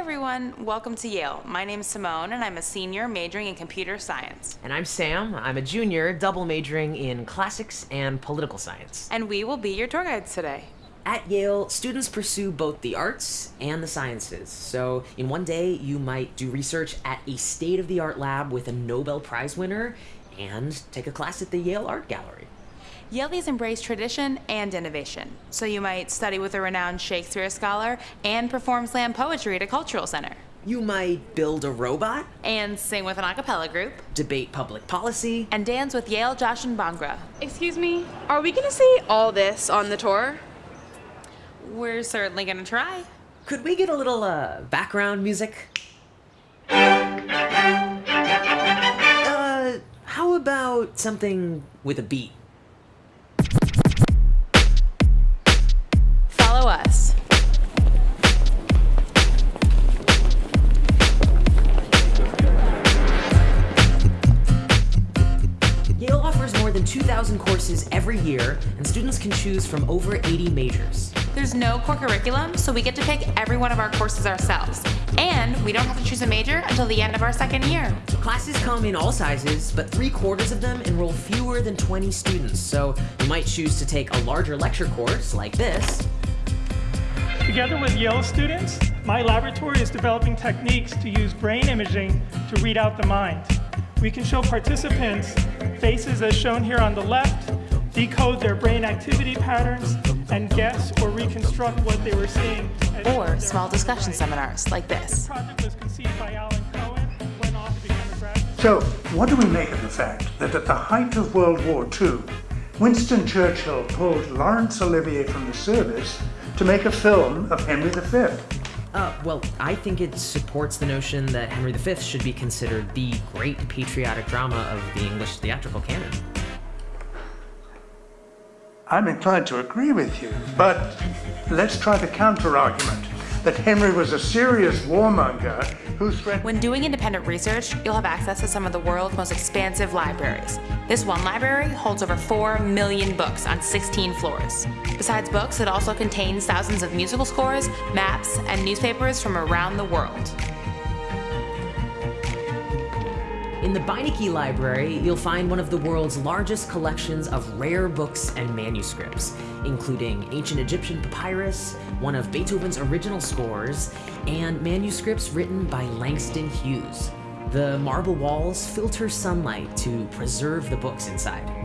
everyone, welcome to Yale. My name is Simone and I'm a senior majoring in computer science. And I'm Sam. I'm a junior, double majoring in classics and political science. And we will be your tour guides today. At Yale, students pursue both the arts and the sciences. So, in one day, you might do research at a state of the art lab with a Nobel Prize winner and take a class at the Yale Art Gallery. Yalies embrace tradition and innovation. So, you might study with a renowned Shakespeare scholar and perform slam poetry at a cultural center. You might build a robot, And sing with an a cappella group. debate public policy, And dance with Yale Jashan Bhangra. Excuse me, are we gonna see all this on the tour? We're certainly gonna try. Could we get a little uh, background music? Uh, how about something with a beat? Courses every year, and students can choose from over 80 majors. There's no core curriculum, so we get to pick every one of our courses ourselves. And we don't have to choose a major until the end of our second year. Classes come in all sizes, but three quarters of them enroll fewer than 20 students, so you might choose to take a larger lecture course like this, Together with Yale students, my laboratory is developing techniques to use brain imaging to read out the mind. We can show participants faces as shown here on the left, decode their brain activity patterns, and guess or reconstruct what they were seeing. Or small discussion right. seminars like This this. project was conceived by Alan Cowen, went on to become a graduate So, what do we make of the fact that at the height of World War II, Winston Churchill pulled Laurence Olivier from the service to make a film of Henry V? Uh, well, I think it supports the notion that Henry V should be considered the great patriotic drama of the English theatrical canon. I'm inclined to agree with you, but let's try the counter argument that Henry was a serious warmonger who threatened. When doing independent research, you'll have access to some of the world's most expansive libraries. This one library holds over 4 million books on 16 floors. Besides books, it also contains thousands of musical scores, maps, and newspapers from around the world. In the Beinecke Library, you'll find one of the world's largest collections of rare books and manuscripts, including ancient Egyptian papyrus, one of Beethoven's original scores, and manuscripts written by Langston Hughes. The marble walls filter sunlight to preserve the books inside.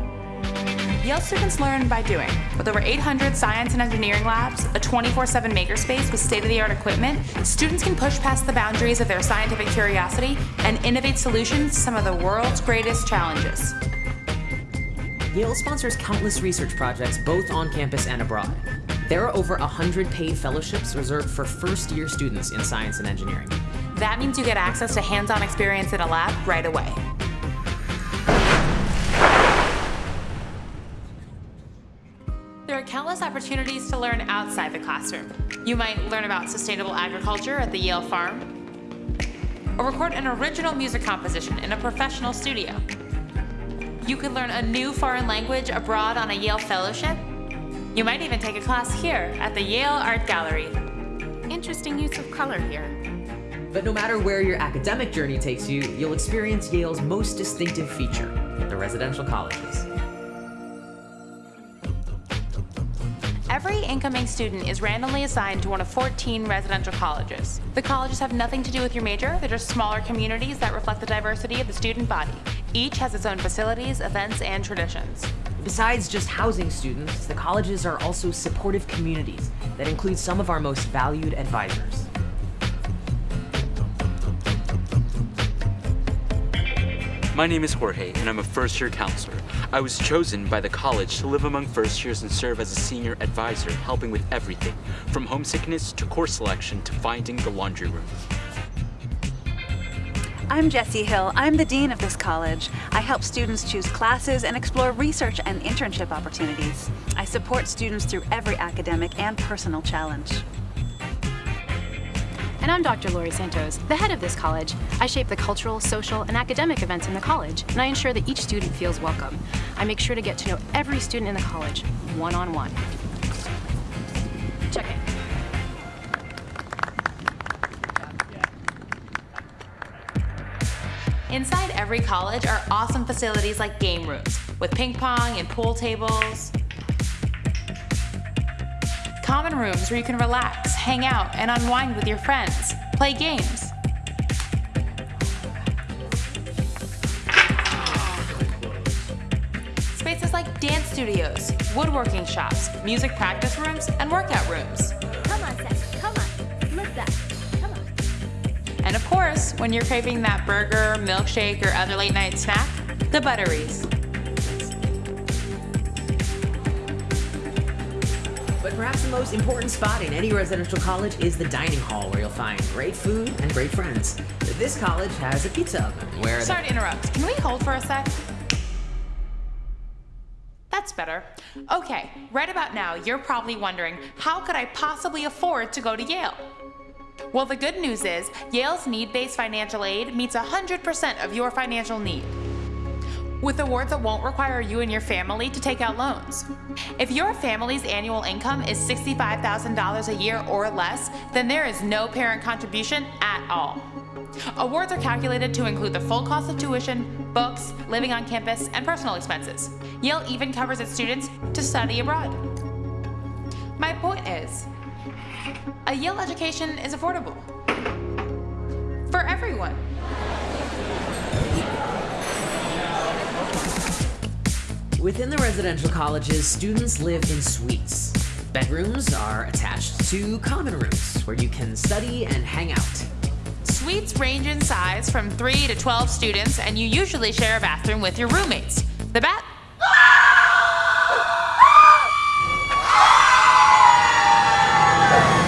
Yale students learn by doing. With over 800 science and engineering labs, a 24-7 makerspace with state-of-the-art equipment, students can push past the boundaries of their scientific curiosity and innovate solutions to some of the world's greatest challenges. Yale sponsors countless research projects both on campus and abroad. There are over 100 paid fellowships reserved for first year students in science and engineering. That means you get access to hands-on experience in a lab right away. Countless opportunities to learn outside the classroom. You might learn about sustainable agriculture at the Yale Farm, or record an original music composition in a professional studio. You could learn a new foreign language abroad on a Yale fellowship. You might even take a class here at the Yale Art Gallery. Interesting use of color here. But no matter where your academic journey takes you, you'll experience Yale's most distinctive feature, the residential colleges. Incoming student is randomly assigned to one of 14 residential colleges. The colleges have nothing to do with your major, they're just smaller communities that reflect the diversity of the student body. Each has its own facilities, events, and traditions. Besides just housing students, the colleges are also supportive communities that include some of our most valued advisors. My name is Jorge, and I'm a first year counselor. I was chosen by the college to live among first years and serve as a senior advisor, helping with everything from homesickness to course selection to finding the laundry room. I'm Jessie Hill. I'm the dean of this college. I help students choose classes and explore research and internship opportunities. I support students through every academic and personal challenge and I'm Dr. Laurie Santos, the head of this college. I shape the cultural, social, and academic events in the college, and I ensure that each student feels welcome. I make sure to get to know every student in the college, one-on-one. -on -one. Check it. Inside every college are awesome facilities like game rooms, with ping pong and pool tables, Common rooms where you can relax, hang out, and unwind with your friends, play games. Spaces like dance studios, woodworking shops, music practice rooms, and workout rooms. Come on, Seth. Come on. That. Come on. And of course, when you're craving that burger, milkshake, or other late night snack, the Butteries. But perhaps the most important spot in any residential college is the dining hall, where you'll find great food and great friends. This college has a pizza oven where Sorry to interrupt. Can we hold for a sec? That's better. Okay, right about now, you're probably wondering how could I possibly afford to go to Yale? Well, the good news is Yale's need based financial aid meets 100% of your financial need. With awards that won't require you and your family to take out loans. If your family's annual income is $65,000 a year or less, then there is no parent contribution at all. Awards are calculated to include the full cost of tuition, books, living on campus, and personal expenses. Yale even covers its students to study abroad. My point is, a Yale education is affordable. For everyone. Within the residential colleges, students live in suites. Bedrooms are attached to common rooms where you can study and hang out. Suites range in size from 3 to 12 students, and you usually share a bathroom with your roommates. The bat?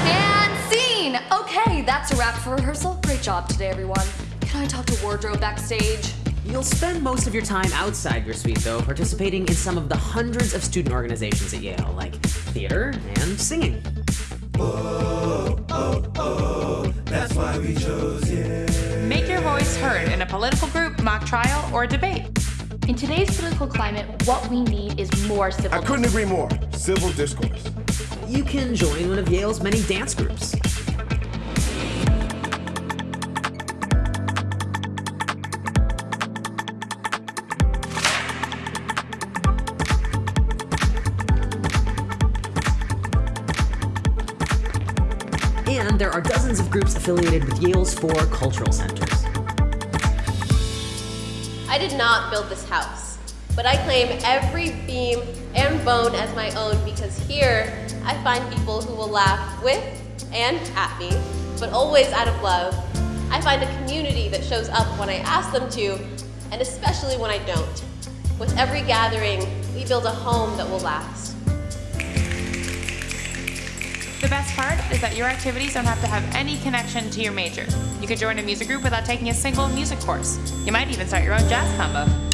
And scene! Okay, that's a wrap for rehearsal. Great job today, everyone. Can I talk to wardrobe backstage? You'll spend most of your time outside your suite, though, participating in some of the hundreds of student organizations at Yale, like theater and singing. Make your voice heard in a political group, mock trial, or debate. In today's political climate, what we need is more civil I couldn't agree more. Civil discourse. You can join one of Yale's many dance groups. Groups affiliated with Yale's four cultural centers. I did not build this house, but I claim every beam and bone as my own because here I find people who will laugh with and at me, but always out of love. I find a community that shows up when I ask them to, and especially when I don't. With every gathering, we build a home that will last. The best part is that your activities don't have to have any connection to your major. You could join a music group without taking a single music course. You might even start your own jazz combo.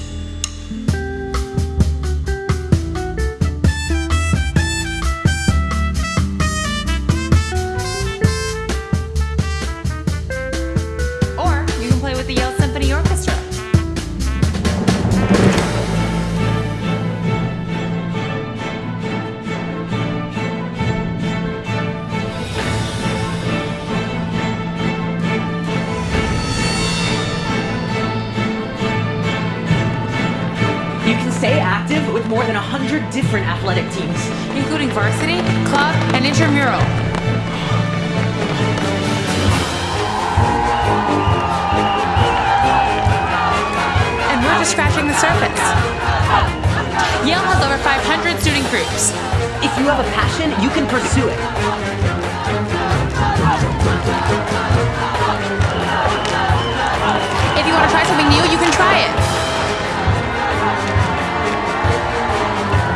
More than 100 different athletic teams. including varsity, club, and intramural. And we're just scratching the surface. Yale has over 500 student groups. If you have a passion, you can pursue it.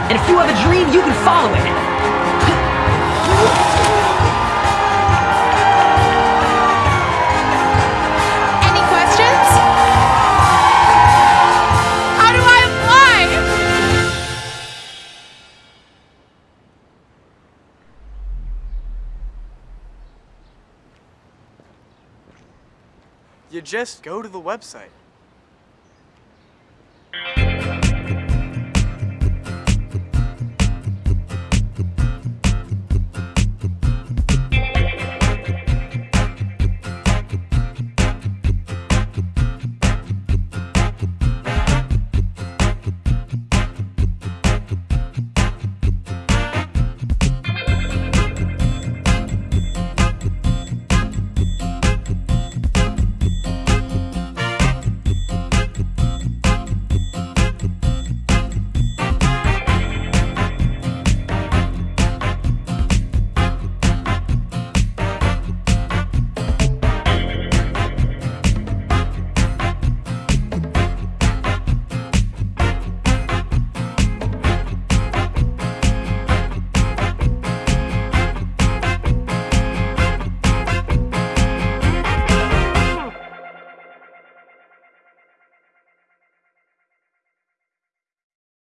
And if you have a dream, you can follow it. Any questions? How do I apply? You just go to the website.